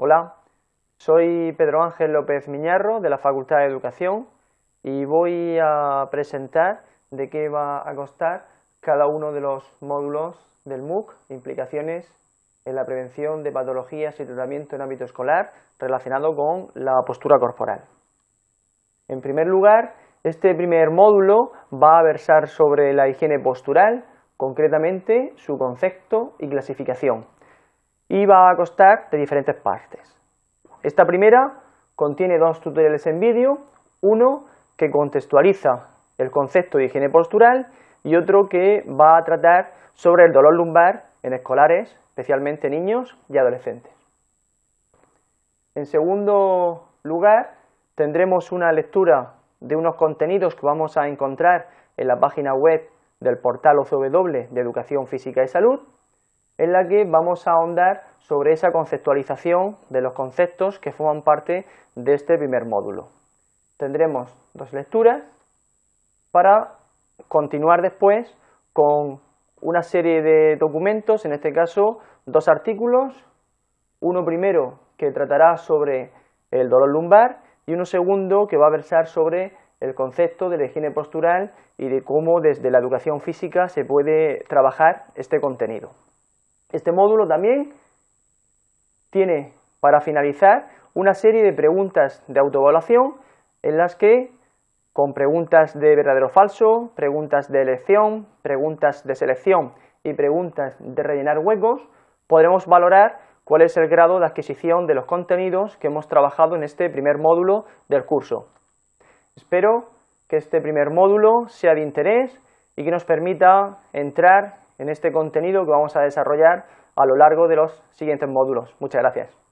Hola, soy Pedro Ángel López Miñarro de la Facultad de Educación y voy a presentar de qué va a costar cada uno de los módulos del MOOC, implicaciones en la prevención de patologías y tratamiento en ámbito escolar relacionado con la postura corporal. En primer lugar, este primer módulo va a versar sobre la higiene postural, concretamente su concepto y clasificación, y va a costar de diferentes partes. Esta primera contiene dos tutoriales en vídeo, uno que contextualiza el concepto de higiene postural y otro que va a tratar sobre el dolor lumbar en escolares, especialmente niños y adolescentes. En segundo lugar, tendremos una lectura de unos contenidos que vamos a encontrar en la página web del portal OCW de Educación Física y Salud, en la que vamos a ahondar sobre esa conceptualización de los conceptos que forman parte de este primer módulo. Tendremos dos lecturas para continuar después con una serie de documentos, en este caso dos artículos, uno primero que tratará sobre el dolor lumbar y uno segundo que va a versar sobre el concepto de la higiene postural y de cómo desde la educación física se puede trabajar este contenido. Este módulo también tiene para finalizar una serie de preguntas de autoevaluación en las que con preguntas de verdadero o falso, preguntas de elección, preguntas de selección y preguntas de rellenar huecos, podremos valorar cuál es el grado de adquisición de los contenidos que hemos trabajado en este primer módulo del curso. Espero que este primer módulo sea de interés y que nos permita entrar en este contenido que vamos a desarrollar a lo largo de los siguientes módulos. Muchas gracias.